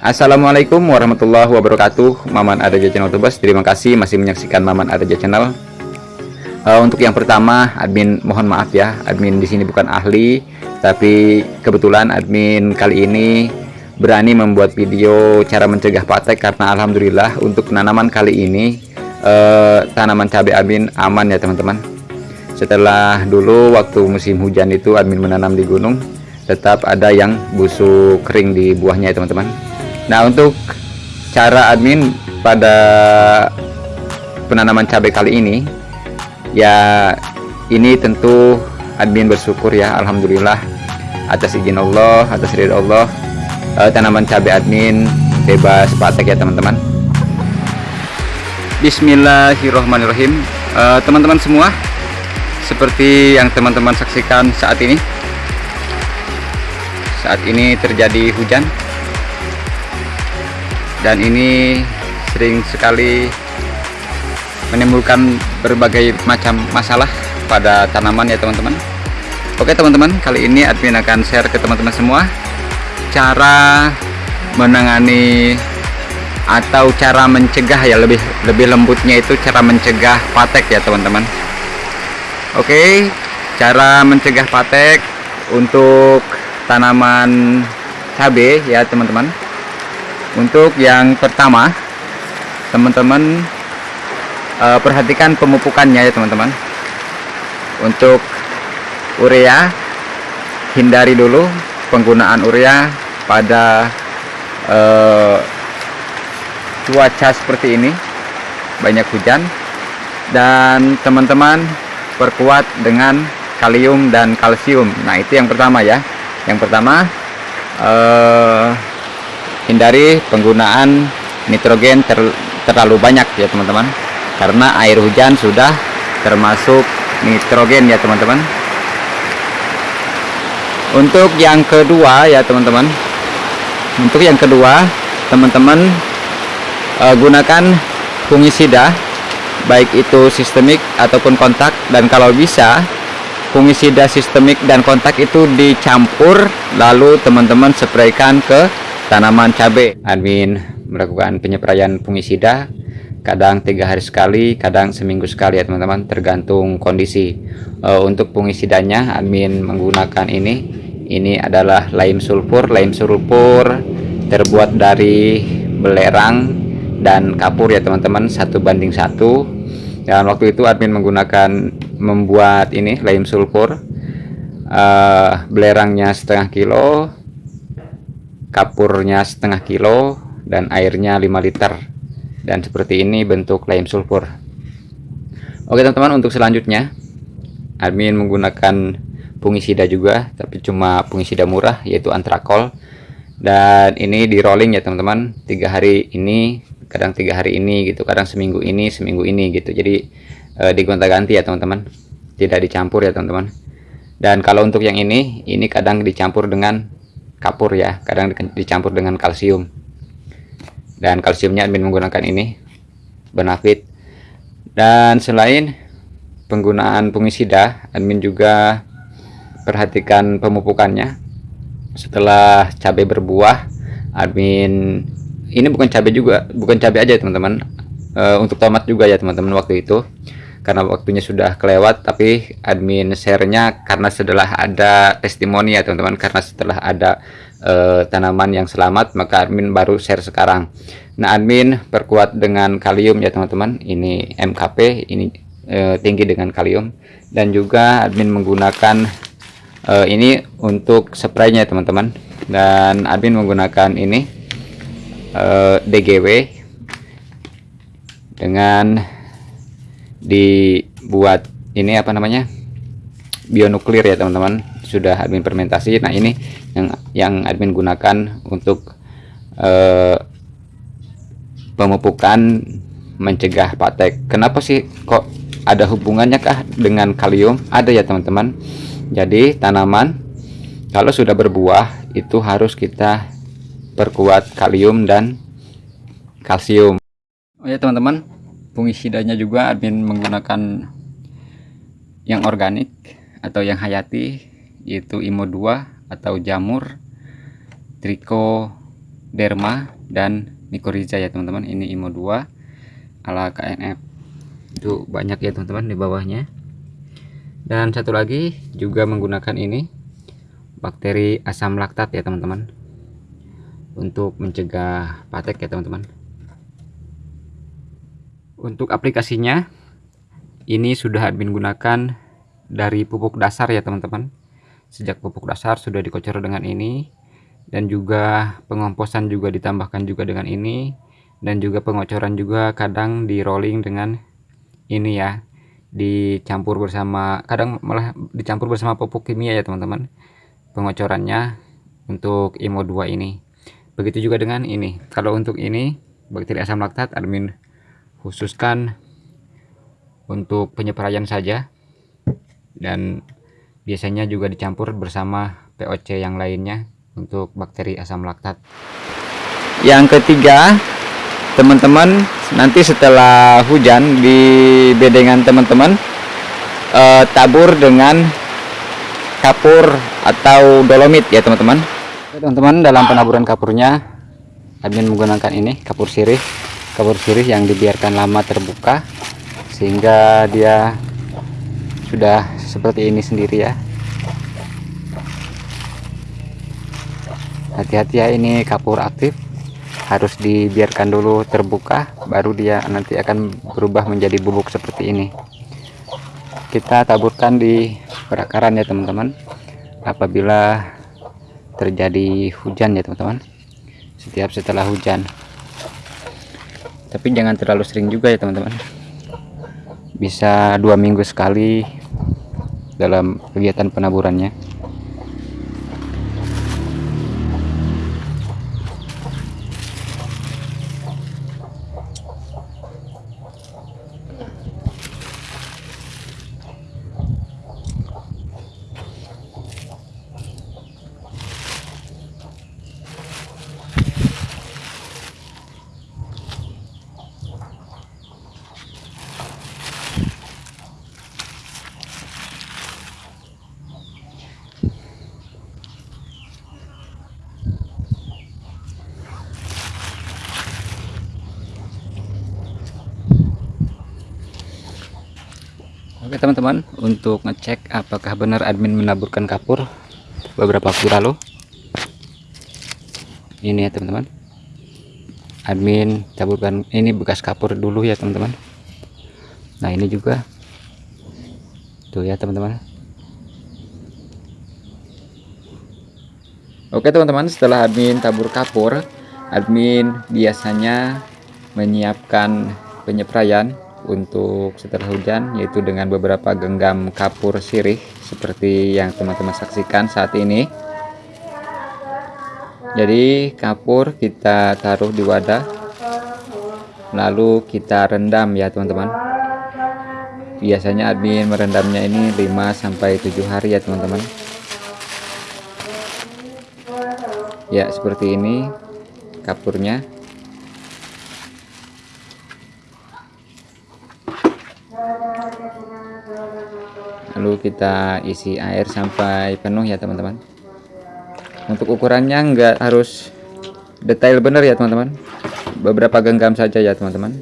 Assalamualaikum warahmatullahi wabarakatuh. Maman Adaja Channel Tubas Terima kasih masih menyaksikan Maman Adaja Channel. Uh, Untuk yang pertama admin mohon maaf ya Admin di sini bukan ahli Tapi kebetulan admin kali ini berani membuat video cara mencegah patek Karena Alhamdulillah untuk penanaman kali ini uh, Tanaman cabai admin aman ya teman-teman. Setelah dulu waktu musim hujan itu admin menanam di gunung tetap ada yang busuk kering di buahnya ya teman-teman nah untuk cara admin pada penanaman cabai kali ini ya ini tentu admin bersyukur ya Alhamdulillah atas izin Allah atas ridho Allah eh, tanaman cabai admin bebas patek ya teman-teman. Bismillahirrahmanirrahim. Eh, teman-teman uh, semua seperti yang teman-teman saksikan saat ini saat ini terjadi hujan dan ini sering sekali menimbulkan berbagai macam masalah pada tanaman ya teman-teman. Oke teman-teman kali ini admin akan share ke teman-teman semua cara menangani atau cara mencegah ya lebih lebih lembutnya itu cara mencegah patek ya teman-teman. Oke cara mencegah patek untuk tanaman cabai ya teman-teman untuk yang pertama teman-teman uh, perhatikan pemupukannya ya teman-teman. Untuk urea hindari dulu penggunaan urea pada uh, cuaca seperti ini. Banyak hujan. Dan teman-teman perkuat dengan kalium dan kalsium. Nah itu yang pertama ya. Yang pertama uh, hindari penggunaan nitrogen ter, terlalu banyak ya teman-teman. Karena air hujan sudah termasuk nitrogen ya teman-teman. Untuk yang kedua ya teman-teman. Untuk yang kedua teman-teman uh, gunakan fungisida baik itu sistemik ataupun kontak. Dan kalau bisa fungisida sistemik dan kontak itu dicampur lalu teman-teman spraykan ke tanaman cabai admin melakukan penyepraian fungisida kadang tiga hari sekali kadang seminggu sekali ya teman-teman tergantung kondisi. Uh, untuk fungisidanya admin menggunakan ini. Ini adalah lime sulfur. Lime sulfur terbuat dari belerang dan kapur ya teman-teman satu banding satu. Dan waktu itu admin menggunakan membuat ini lime sulfur. Uh, belerangnya setengah kilo kapurnya setengah kilo dan airnya 5 liter. Dan seperti ini bentuk lime sulfur. Oke teman-teman untuk selanjutnya admin menggunakan fungisida juga tapi cuma fungisida murah yaitu antrakol. Dan ini di rolling ya teman-teman. Tiga hari ini kadang tiga hari ini gitu kadang seminggu ini seminggu ini gitu. Jadi e, digonta-ganti ya teman-teman. Tidak dicampur ya teman-teman. Dan kalau untuk yang ini ini kadang dicampur dengan kapur ya kadang dicampur dengan kalsium. Dan kalsiumnya admin menggunakan ini benafit. Dan selain penggunaan fungisida admin juga perhatikan pemupukannya. Setelah cabai berbuah admin ini bukan cabai juga bukan cabai aja teman-teman. Uh, untuk tomat juga ya teman-teman waktu itu karena waktunya sudah kelewat tapi admin share-nya karena setelah ada testimoni ya teman-teman karena setelah ada uh, tanaman yang selamat maka admin baru share sekarang. Nah admin perkuat dengan kalium ya teman-teman. Ini MKP ini uh, tinggi dengan kalium. Dan juga admin menggunakan uh, ini untuk spraynya teman-teman. Dan admin menggunakan ini uh, DGW dengan dibuat ini apa namanya bionuklir ya teman-teman. Sudah admin fermentasi. Nah ini yang yang admin gunakan untuk uh, pemupukan mencegah patek. Kenapa sih kok ada hubungannya kah dengan kalium? Ada ya teman-teman. Jadi tanaman kalau sudah berbuah itu harus kita perkuat kalium dan kalsium. Oh ya teman-teman, fungisidanya juga admin menggunakan yang organik atau yang hayati yaitu Imo 2 atau jamur, triko, derma dan mikoriza ya teman-teman. Ini IMO 2 ala KNF itu banyak ya teman-teman di bawahnya. Dan satu lagi juga menggunakan ini bakteri asam laktat ya teman-teman. Untuk mencegah patek ya teman-teman untuk aplikasinya ini sudah admin gunakan dari pupuk dasar ya teman-teman. Sejak pupuk dasar sudah dikocor dengan ini dan juga pengomposan juga ditambahkan juga dengan ini dan juga pengocoran juga kadang di rolling dengan ini ya dicampur bersama kadang malah dicampur bersama pupuk kimia ya teman-teman pengocorannya untuk IMO 2 ini. Begitu juga dengan ini. Kalau untuk ini bakteri asam laktat admin khususkan untuk penyepraian saja. Dan biasanya juga dicampur bersama POC yang lainnya untuk bakteri asam laktat. Yang ketiga teman-teman nanti setelah hujan di bedengan teman-teman eh, tabur dengan kapur atau dolomit ya teman-teman. Teman-teman dalam penaburan kapurnya admin menggunakan ini kapur sirih kapur sirih yang dibiarkan lama terbuka sehingga dia sudah seperti ini sendiri ya. Hati-hati ya ini kapur aktif. Harus dibiarkan dulu terbuka baru dia nanti akan berubah menjadi bubuk seperti ini. Kita taburkan di perakaran ya teman-teman. Apabila terjadi hujan ya teman-teman. Setiap setelah hujan tapi jangan terlalu sering juga ya teman-teman. Bisa dua minggu sekali dalam kegiatan penaburannya Oke teman-teman untuk ngecek apakah benar admin menaburkan kapur beberapa waktu lalu. Ini ya teman-teman. Admin taburkan ini bekas kapur dulu ya teman-teman. Nah ini juga. Tuh ya teman-teman. Oke teman-teman setelah admin tabur kapur admin biasanya menyiapkan penyepraian untuk setelah hujan yaitu dengan beberapa genggam kapur sirih seperti yang teman-teman saksikan saat ini. Jadi kapur kita taruh di wadah lalu kita rendam ya teman-teman. Biasanya admin merendamnya ini 5-7 hari ya teman-teman. Ya seperti ini kapurnya lalu kita isi air sampai penuh ya teman-teman. Untuk ukurannya enggak harus detail benar ya teman-teman. Beberapa genggam saja ya teman-teman.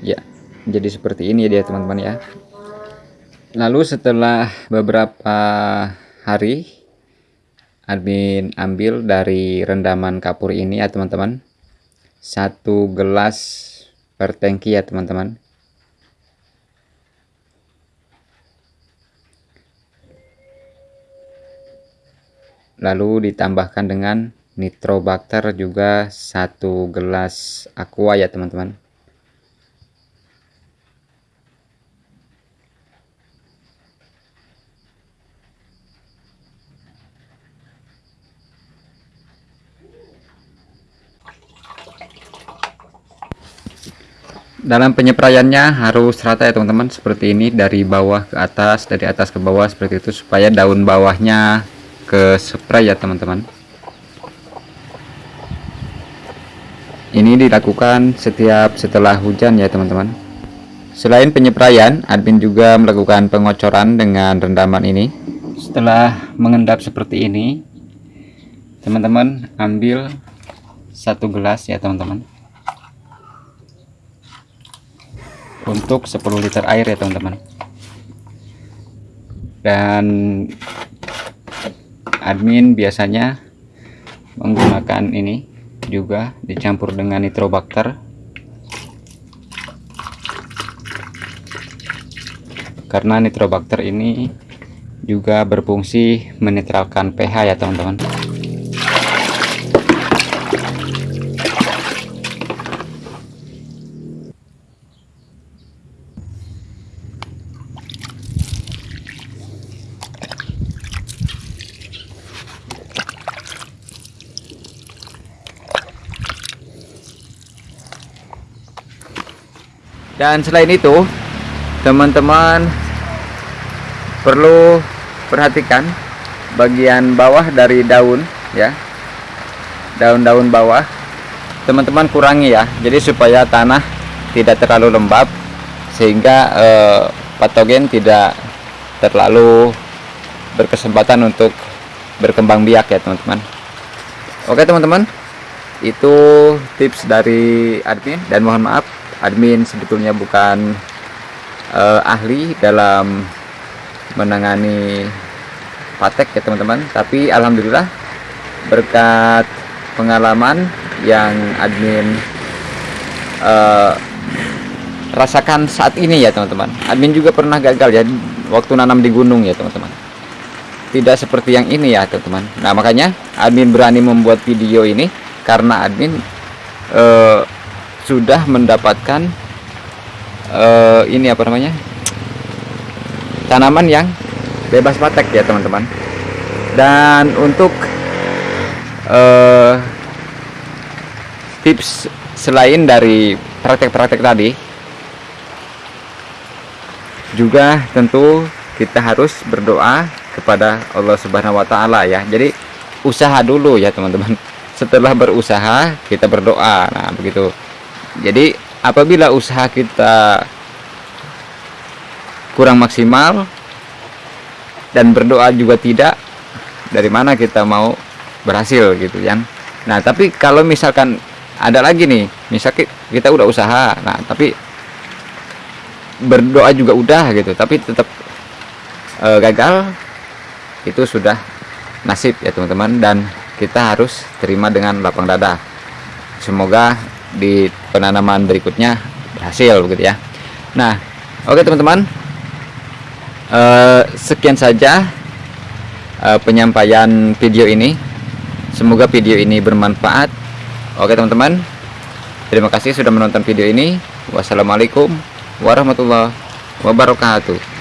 Ya jadi seperti ini ya teman-teman ya. Lalu setelah beberapa hari admin ambil dari rendaman kapur ini ya teman-teman satu gelas per tangki ya teman-teman. Lalu ditambahkan dengan nitrobakter juga satu gelas aqua ya teman-teman dalam penyepraiannya harus rata ya teman-teman seperti ini dari bawah ke atas dari atas ke bawah seperti itu supaya daun bawahnya ke spray ya teman-teman. Ini dilakukan setiap setelah hujan ya teman-teman. Selain penyepraian admin juga melakukan pengocoran dengan rendaman ini. Setelah mengendap seperti ini teman-teman ambil satu gelas ya teman-teman untuk 10 liter air ya teman-teman. Dan admin biasanya menggunakan ini juga dicampur dengan nitrobakter. Karena nitrobakter ini juga berfungsi menetralkan pH ya teman-teman dan selain itu teman-teman perlu perhatikan bagian bawah dari daun ya. Daun-daun bawah. Teman-teman kurangi ya. Jadi supaya tanah tidak terlalu lembab sehingga eh, patogen tidak terlalu berkesempatan untuk berkembang biak ya teman-teman. Oke teman-teman. Itu tips dari admin dan mohon maaf admin sebetulnya bukan uh, ahli dalam menangani patek ya teman-teman. Tapi alhamdulillah berkat pengalaman yang admin uh, rasakan saat ini ya teman-teman. Admin juga pernah gagal ya waktu nanam di gunung ya teman-teman. Tidak seperti yang ini ya teman-teman. Nah makanya admin berani membuat video ini karena admin uh, sudah mendapatkan uh, ini apa namanya tanaman yang bebas patek ya teman-teman dan untuk uh, tips selain dari praktek-praktek tadi juga tentu kita harus berdoa kepada Allah Subhanahu wa taala ya. Jadi usaha dulu ya teman-teman. Setelah berusaha kita berdoa. Nah, begitu jadi apabila usaha kita kurang maksimal dan berdoa juga tidak dari mana kita mau berhasil gitu kan nah tapi kalau misalkan ada lagi nih misalnya kita udah usaha nah tapi berdoa juga udah gitu tapi tetap e, gagal itu sudah nasib ya teman-teman dan kita harus terima dengan lapang dada. Semoga di penanaman berikutnya berhasil begitu ya. Nah oke teman-teman. Uh, sekian saja uh, penyampaian video ini. Semoga video ini bermanfaat. Oke teman-teman. Terima kasih sudah menonton video ini. Wassalamualaikum warahmatullahi wabarakatuh